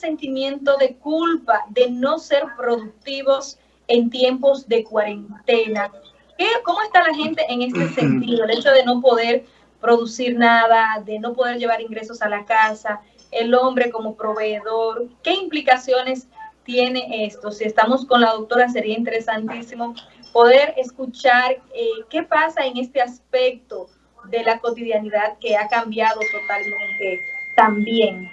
sentimiento de culpa de no ser productivos en tiempos de cuarentena. ¿Cómo está la gente en este sentido? El hecho de no poder producir nada, de no poder llevar ingresos a la casa, el hombre como proveedor, ¿qué implicaciones tiene esto? Si estamos con la doctora, sería interesantísimo poder escuchar eh, qué pasa en este aspecto de la cotidianidad que ha cambiado totalmente también.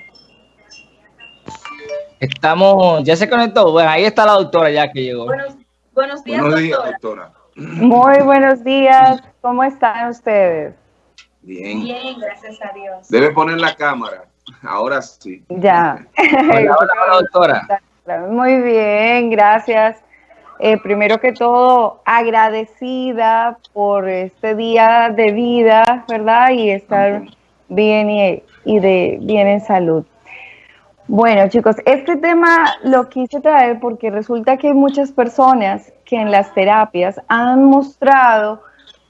Estamos, ya se conectó, bueno, ahí está la doctora ya que llegó. Buenos, días, doctora. Muy buenos días, ¿cómo están ustedes? Bien. Bien, gracias a Dios. Debe poner la cámara, ahora sí. Ya. hola, hola, doctora. Muy bien, gracias. Eh, primero que todo, agradecida por este día de vida, ¿verdad? Y estar bien y, y, de bien en salud. Bueno, chicos, este tema lo quise traer porque resulta que hay muchas personas que en las terapias han mostrado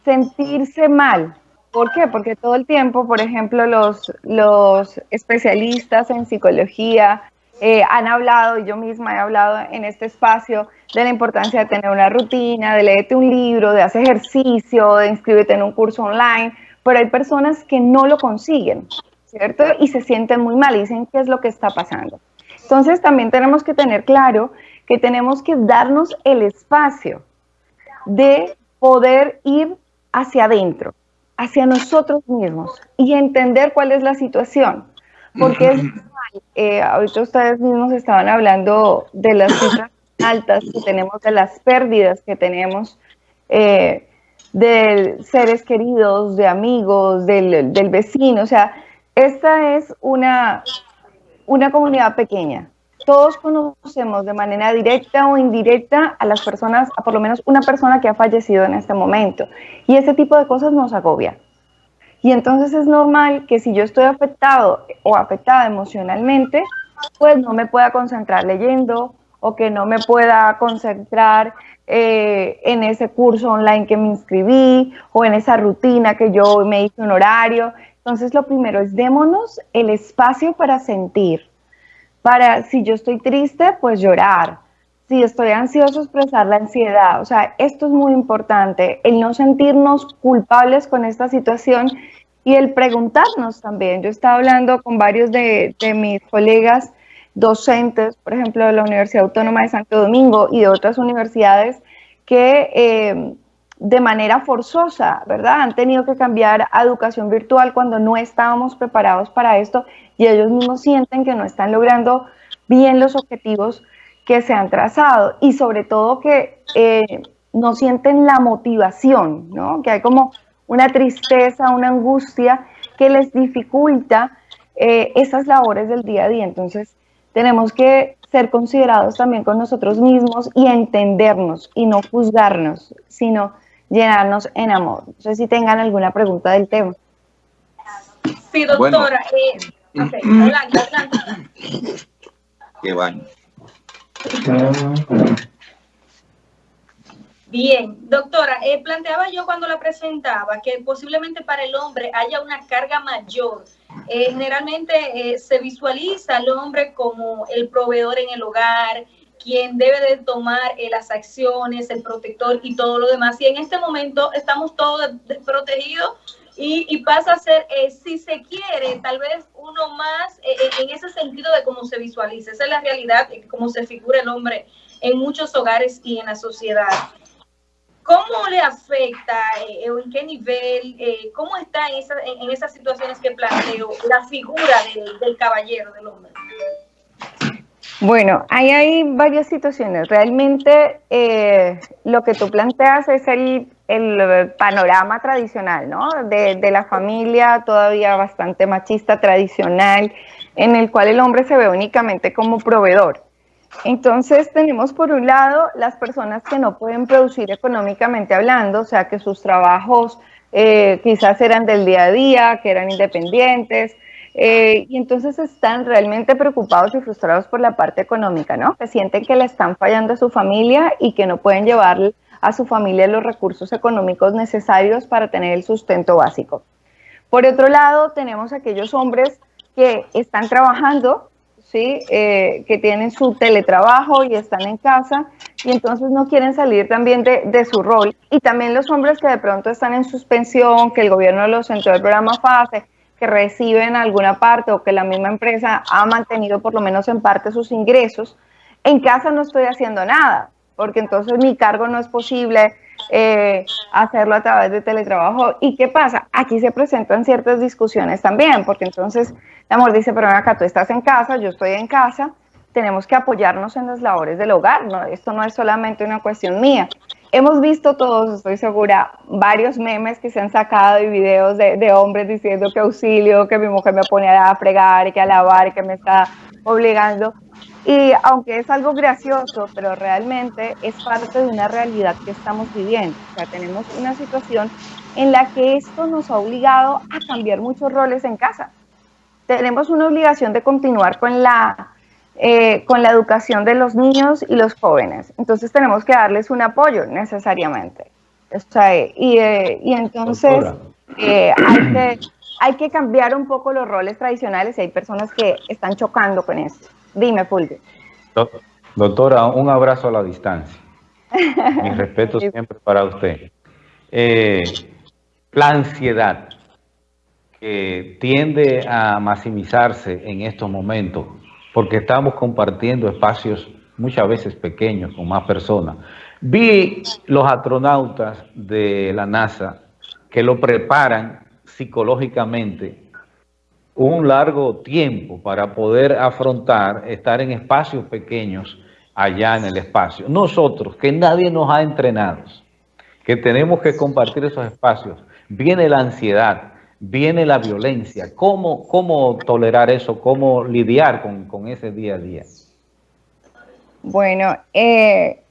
sentirse mal. ¿Por qué? Porque todo el tiempo, por ejemplo, los, los especialistas en psicología, eh, han hablado, y yo misma he hablado en este espacio, de la importancia de tener una rutina, de leerte un libro, de hacer ejercicio, de inscribirte en un curso online, pero hay personas que no lo consiguen, ¿cierto? Y se sienten muy mal y dicen, ¿qué es lo que está pasando? Entonces también tenemos que tener claro que tenemos que darnos el espacio de poder ir hacia adentro, hacia nosotros mismos y entender cuál es la situación. Porque es eh, ahorita ustedes mismos estaban hablando de las cifras altas que tenemos, de las pérdidas que tenemos eh, de seres queridos, de amigos, del, del, vecino. O sea, esta es una, una comunidad pequeña. Todos conocemos de manera directa o indirecta a las personas, a por lo menos una persona que ha fallecido en este momento. Y ese tipo de cosas nos agobia. Y entonces es normal que si yo estoy afectado o afectada emocionalmente, pues no me pueda concentrar leyendo o que no me pueda concentrar eh, en ese curso online que me inscribí o en esa rutina que yo me hice un horario. Entonces lo primero es démonos el espacio para sentir. Para si yo estoy triste, pues llorar. Si estoy ansioso, expresar la ansiedad. O sea, esto es muy importante, el no sentirnos culpables con esta situación y el preguntarnos también. Yo estaba hablando con varios de, mis colegas docentes, por ejemplo, de la Universidad Autónoma de Santo Domingo y de otras universidades, que eh, de manera forzosa, ¿verdad? Han tenido que cambiar a educación virtual cuando no estábamos preparados para esto y ellos mismos sienten que no están logrando bien los objetivos que se han trazado y sobre todo que eh, no sienten la motivación, ¿no? Que hay como una tristeza, una angustia que les dificulta eh, esas labores del día a día. Entonces, tenemos que ser considerados también con nosotros mismos y entendernos y no juzgarnos, sino llenarnos en amor. No sé si tengan alguna pregunta del tema. Sí, doctora. Eh, okay, adelante, adelante. Qué bueno. Bien, doctora, eh, planteaba yo cuando la presentaba que posiblemente para el hombre haya una carga mayor. Eh, generalmente eh, se visualiza al hombre como el proveedor en el hogar, quien debe de tomar las acciones, el protector y todo lo demás. Y en este momento estamos todos desprotegidos y, pasa a ser, si se quiere, tal vez uno más en ese sentido de cómo se visualiza. Esa es la realidad, cómo se figura el hombre en muchos hogares y en la sociedad. ¿Cómo le afecta eh, o en qué nivel, eh, cómo está en, esas situaciones que planteo la figura del, caballero, del hombre? Bueno, ahí hay varias situaciones. Realmente eh, lo que tú planteas es el, panorama tradicional, ¿no? De, de, la familia todavía bastante machista tradicional, en el cual el hombre se ve únicamente como proveedor. Entonces tenemos por un lado las personas que no pueden producir económicamente hablando, o sea que sus trabajos eh, quizás eran del día a día, que eran independientes, eh, y entonces están realmente preocupados y frustrados por la parte económica, ¿no? Que sienten que le están fallando a su familia y que no pueden llevar a su familia los recursos económicos necesarios para tener el sustento básico. Por otro lado, tenemos aquellos hombres que están trabajando, ¿sí? Eh, que tienen su teletrabajo y están en casa y entonces no quieren salir también de, de, su rol. Y también los hombres que de pronto están en suspensión, que el gobierno los entró el programa FASE, que reciben alguna parte o que la misma empresa ha mantenido por lo menos en parte sus ingresos. En casa no estoy haciendo nada, porque entonces mi cargo no es posible eh, hacerlo a través de teletrabajo. ¿Y qué pasa? Aquí se presentan ciertas discusiones también, porque entonces el amor dice, pero acá tú estás en casa, yo estoy en casa, tenemos que apoyarnos en las labores del hogar, ¿no? Esto no es solamente una cuestión mía. Hemos visto todos, estoy segura, varios memes que se han sacado y videos de, hombres diciendo que auxilio, que mi mujer me pone a fregar, que a lavar, que me está obligando. Y aunque es algo gracioso, pero realmente es parte de una realidad que estamos viviendo. O sea, tenemos una situación en la que esto nos ha obligado a cambiar muchos roles en casa. Tenemos una obligación de continuar con la, eh, con la educación de los niños y los jóvenes. Entonces tenemos que darles un apoyo necesariamente. O sea, y, eh, y, entonces eh, hay, que, hay que cambiar un poco los roles tradicionales y hay personas que están chocando con esto. Dime, Fulvio. Doctora, un abrazo a la distancia. Mi respeto siempre para usted. Eh, la ansiedad que tiende a maximizarse en estos momentos, porque estamos compartiendo espacios muchas veces pequeños con más personas. Vi los astronautas de la NASA que lo preparan psicológicamente un largo tiempo para poder afrontar, estar en espacios pequeños allá en el espacio. Nosotros, que nadie nos ha entrenado, que tenemos que compartir esos espacios, viene la ansiedad, viene la violencia. ¿Cómo, cómo tolerar eso? ¿Cómo lidiar con, con ese día a día? Bueno, eh,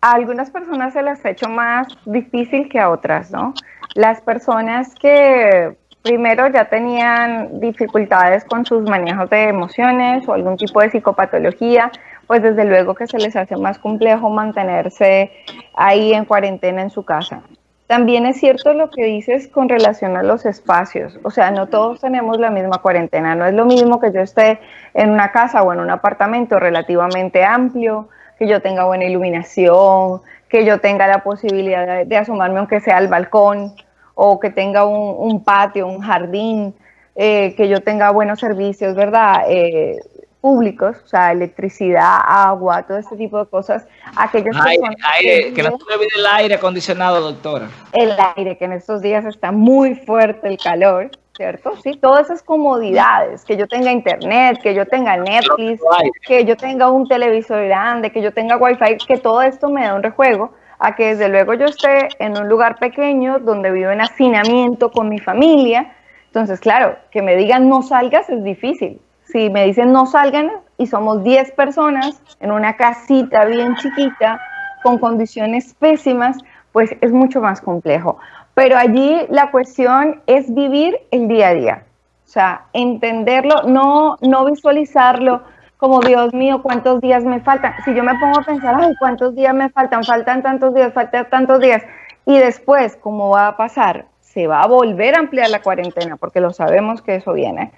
a algunas personas se les ha hecho más difícil que a otras, ¿no? Las personas que primero ya tenían dificultades con sus manejos de emociones o algún tipo de psicopatología, pues desde luego que se les hace más complejo mantenerse ahí en cuarentena en su casa. También es cierto lo que dices con relación a los espacios, o sea, no todos tenemos la misma cuarentena, no es lo mismo que yo esté en una casa o en un apartamento relativamente amplio, que yo tenga buena iluminación, que yo tenga la posibilidad de, asomarme aunque sea al balcón, o que tenga un, patio, un jardín, eh, que yo tenga buenos servicios, ¿verdad? Eh, públicos, o sea, electricidad, agua, todo este tipo de cosas. Aquellas aire, que, no se olvide el aire acondicionado, doctora. El aire, que en estos días está muy fuerte el calor, ¿cierto? Sí, todas esas comodidades, que yo tenga internet, que yo tenga Netflix, que yo tenga un televisor grande, que yo tenga wifi, que todo esto me da un rejuego a que desde luego yo esté en un lugar pequeño donde vivo en hacinamiento con mi familia. Entonces, claro, que me digan no salgas es difícil. Si me dicen no salgan y somos 10 personas en una casita bien chiquita con condiciones pésimas, pues es mucho más complejo. Pero allí la cuestión es vivir el día a día. O sea, entenderlo, no, no visualizarlo, como Dios mío, ¿cuántos días me faltan? Si yo me pongo a pensar, ay, ¿cuántos días me faltan? Faltan tantos días, faltan tantos días. Y después, ¿cómo va a pasar? Se va a volver a ampliar la cuarentena, porque lo sabemos que eso viene.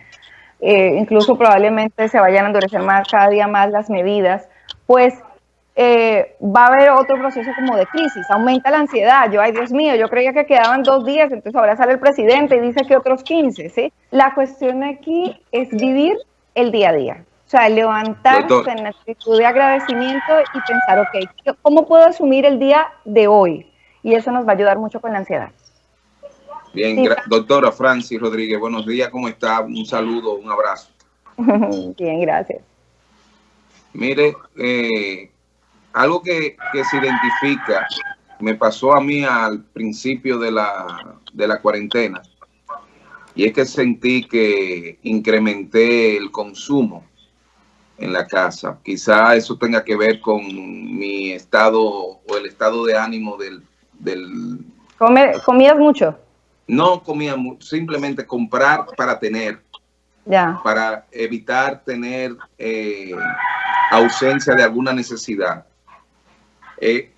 Eh, incluso probablemente se vayan a endurecer más, cada día más las medidas, pues eh, va a haber otro proceso como de crisis, aumenta la ansiedad, yo, ay Dios mío, yo creía que quedaban dos días, entonces ahora sale el presidente y dice que otros 15, ¿sí? La cuestión aquí es vivir el día a día, o sea, levantarse en actitud de agradecimiento y pensar, ok, ¿cómo puedo asumir el día de hoy? Y eso nos va a ayudar mucho con la ansiedad. Bien, doctora Francis Rodríguez, buenos días, ¿cómo está? Un saludo, un abrazo. Bien, gracias. Mire, eh, algo que, que, se identifica, me pasó a mí al principio de la, de la cuarentena, y es que sentí que incrementé el consumo en la casa. Quizá eso tenga que ver con mi estado o el estado de ánimo del... del... ¿Comías mucho? No comía mucho, simplemente comprar para tener. Ya. Para evitar tener eh, ausencia de alguna necesidad. Eh,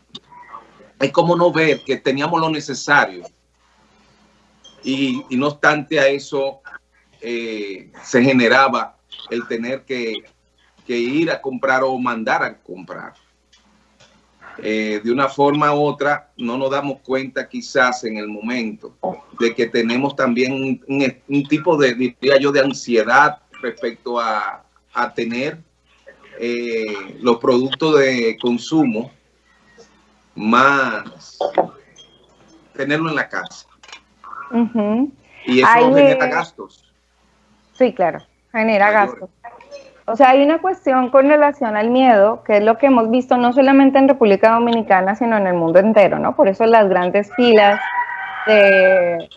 es como no ver que teníamos lo necesario y, no obstante a eso eh, se generaba el tener que que ir a comprar o mandar a comprar. Eh, de una forma u otra, no nos damos cuenta quizás en el momento de que tenemos también un, tipo de, diría yo, de ansiedad respecto a, tener eh, los productos de consumo más, tenerlo en la casa. Y eso genera gastos. Sí, claro, genera gastos. O sea, hay una cuestión con relación al miedo, que es lo que hemos visto no solamente en República Dominicana, sino en el mundo entero, ¿no? Por eso las grandes filas de,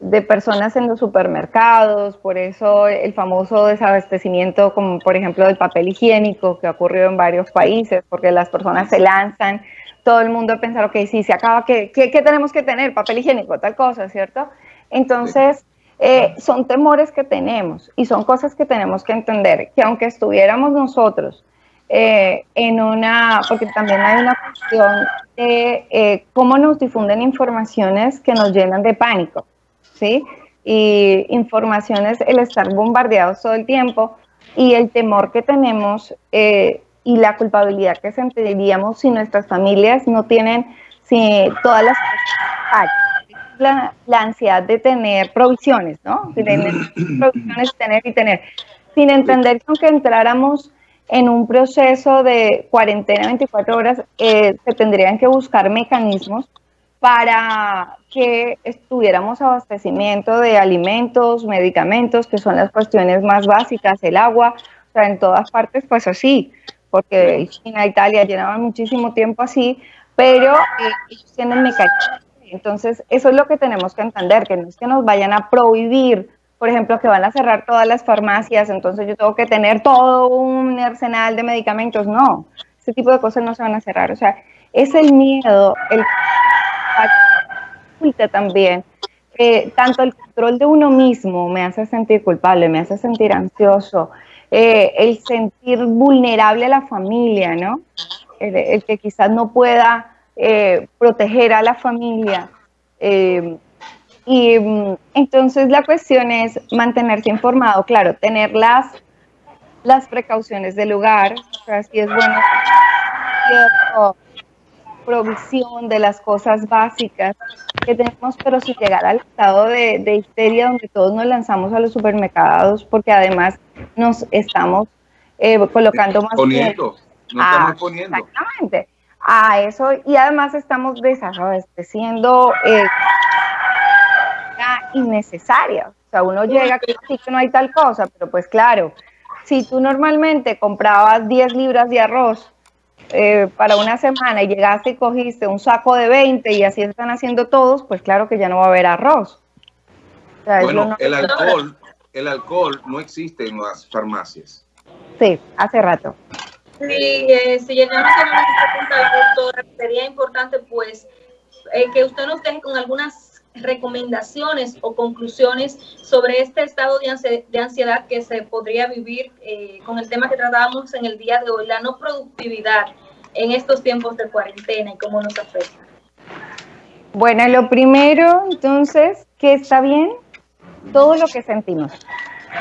de personas en los supermercados, por eso el famoso desabastecimiento, como por ejemplo del papel higiénico, que ha ocurrido en varios países, porque las personas se lanzan, todo el mundo piensa, ok, sí, se acaba, ¿qué, qué, qué tenemos que tener? Papel higiénico, tal cosa, ¿cierto? Entonces... Eh, son temores que tenemos y son cosas que tenemos que entender, que aunque estuviéramos nosotros eh, en una, porque también hay una cuestión de eh, cómo nos difunden informaciones que nos llenan de pánico, ¿sí? Y informaciones, el estar bombardeados todo el tiempo y el temor que tenemos y la culpabilidad que sentiríamos si nuestras familias no tienen si todas las la, ansiedad de tener provisiones, ¿no? De tener provisiones, tener y tener, sin entender que aunque entráramos en un proceso de cuarentena 24 horas, eh, se tendrían que buscar mecanismos para que estuviéramos abastecimiento de alimentos, medicamentos, que son las cuestiones más básicas, el agua, o sea, en todas partes, pues así, porque China, Italia llenaban muchísimo tiempo así, pero eh, ellos tienen mecanismos entonces, eso es lo que tenemos que entender, que no es que nos vayan a prohibir, por ejemplo, que van a cerrar todas las farmacias, entonces yo tengo que tener todo un arsenal de medicamentos. No, ese tipo de cosas no se van a cerrar. O sea, es el miedo, el también. tanto el control de uno mismo me hace sentir culpable, me hace sentir ansioso, eh, el sentir vulnerable a la familia, ¿no? el que quizás no pueda eh, proteger a la familia. Eh, y mm, entonces la cuestión es mantenerse informado, claro, tener las, las precauciones del lugar, o sea, si es bueno provisión de las cosas básicas que tenemos, pero sin llegar al estado de, de, histeria donde todos nos lanzamos a los supermercados porque además nos estamos eh, colocando más... Poniendo, nos estamos poniendo. Exactamente a eso y además estamos desabasteciendo eh, innecesaria. O sea, uno llega que que no hay tal cosa, pero pues claro, si tú normalmente comprabas 10 libras de arroz eh, para una semana y llegaste y cogiste un saco de 20 y así están haciendo todos, pues claro que ya no va a haber arroz. bueno, el alcohol, el alcohol no existe en las farmacias. Sí, hace rato. Sí, eh, si llegamos a esta pregunta, doctora, sería importante pues eh, que usted nos deje con algunas recomendaciones o conclusiones sobre este estado de ansiedad que se podría vivir eh, con el tema que tratábamos en el día de hoy, la no productividad en estos tiempos de cuarentena y cómo nos afecta. Bueno, lo primero, entonces, que está bien todo lo que sentimos,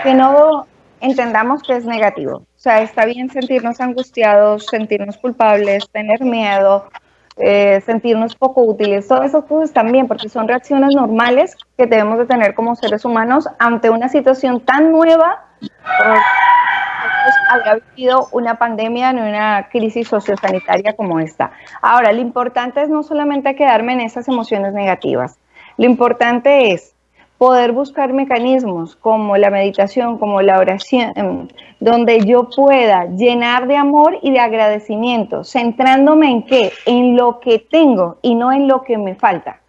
que no entendamos que es negativo. Sea, está bien sentirnos angustiados, sentirnos culpables, tener miedo, eh, sentirnos poco útiles, todas esas cosas también, porque son reacciones normales que debemos de tener como seres humanos ante una situación tan nueva. había vivido una pandemia en una crisis sociosanitaria como esta. Ahora, lo importante es no solamente quedarme en esas emociones negativas, lo importante es poder buscar mecanismos como la meditación, como la oración, donde yo pueda llenar de amor y de agradecimiento, centrándome en qué, en lo que tengo y no en lo que me falta.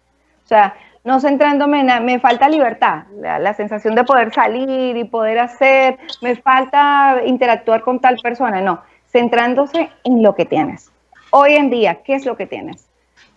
O sea, no centrándome en, me falta libertad, la, la sensación de poder salir y poder hacer, me falta interactuar con tal persona, no, centrándose en lo que tienes. Hoy en día, ¿qué es lo que tienes?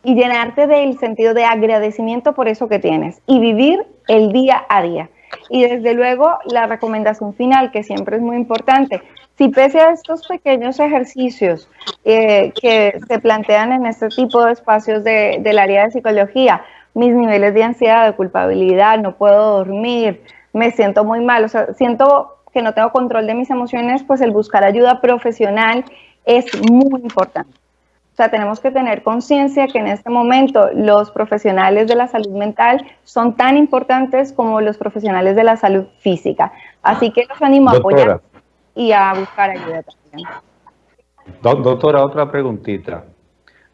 Y llenarte del sentido de agradecimiento por eso que tienes y vivir el día a día. Y desde luego la recomendación final, que siempre es muy importante, si pese a estos pequeños ejercicios eh, que se plantean en este tipo de espacios de, del área de psicología, mis niveles de ansiedad, de culpabilidad, no puedo dormir, me siento muy mal, o sea, siento que no tengo control de mis emociones, pues el buscar ayuda profesional es muy importante. O sea, tenemos que tener conciencia que en este momento los profesionales de la salud mental son tan importantes como los profesionales de la salud física. Así que los animo a apoyar y a buscar ayuda también. Doctora, otra preguntita.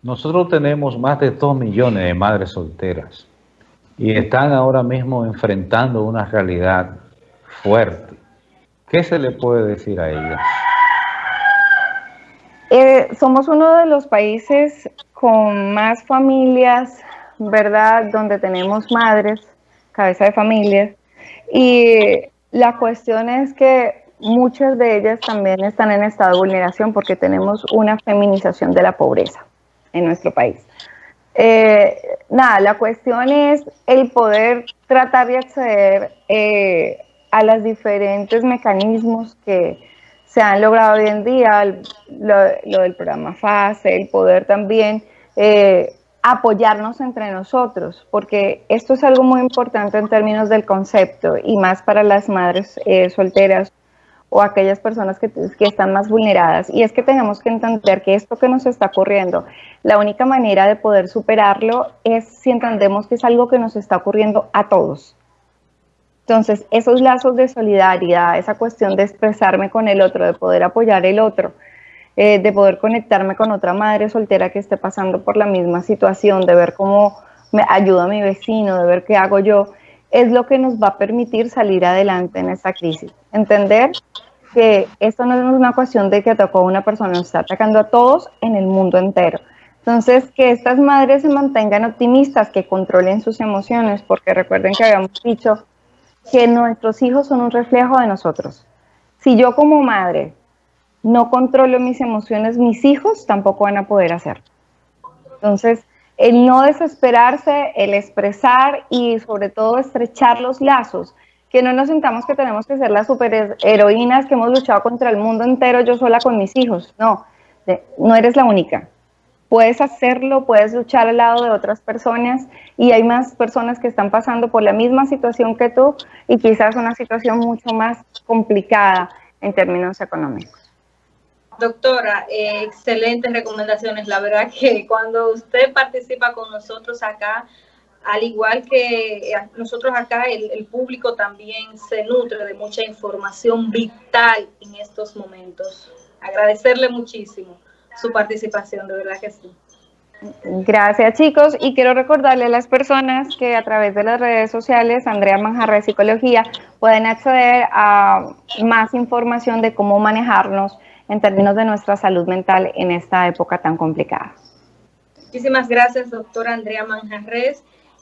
Nosotros tenemos más de 2 millones de madres solteras y están ahora mismo enfrentando una realidad fuerte. ¿Qué se le puede decir a ellas? Eh, somos uno de los países con más familias, ¿verdad? Donde tenemos madres, cabeza de familias. Y la cuestión es que muchas de ellas también están en estado de vulneración porque tenemos una feminización de la pobreza en nuestro país. Eh, nada, la cuestión es el poder tratar de acceder eh, a los diferentes mecanismos que se han logrado hoy en día, lo, del programa FASE, el poder también eh, apoyarnos entre nosotros, porque esto es algo muy importante en términos del concepto y más para las madres solteras o aquellas personas que, que, están más vulneradas. Y es que tenemos que entender que esto que nos está ocurriendo, la única manera de poder superarlo es si entendemos que es algo que nos está ocurriendo a todos. Entonces, esos lazos de solidaridad, esa cuestión de expresarme con el otro, de poder apoyar el otro, eh, de poder conectarme con otra madre soltera que esté pasando por la misma situación, de ver cómo me ayuda mi vecino, de ver qué hago yo, es lo que nos va a permitir salir adelante en esta crisis. Entender que esto no es una cuestión de que atacó a una persona, nos está atacando a todos en el mundo entero. Entonces, que estas madres se mantengan optimistas, que controlen sus emociones, porque recuerden que habíamos dicho que nuestros hijos son un reflejo de nosotros. Si yo como madre no controlo mis emociones, mis hijos tampoco van a poder hacerlo. Entonces, el no desesperarse, el expresar y sobre todo estrechar los lazos que no nos sintamos que tenemos que ser las superheroínas que hemos luchado contra el mundo entero yo sola con mis hijos. No, no eres la única. Puedes hacerlo, puedes luchar al lado de otras personas y hay más personas que están pasando por la misma situación que tú y quizás una situación mucho más complicada en términos económicos. Doctora, eh, excelentes recomendaciones. La verdad que cuando usted participa con nosotros acá, al igual que eh, nosotros acá, el, público también se nutre de mucha información vital en estos momentos. Agradecerle muchísimo su participación, de verdad que sí. Gracias chicos y quiero recordarle a las personas que a través de las redes sociales Andrea Manjarre Psicología pueden acceder a más información de cómo manejarnos en términos de nuestra salud mental en esta época tan complicada. Muchísimas gracias doctora Andrea Manjarres.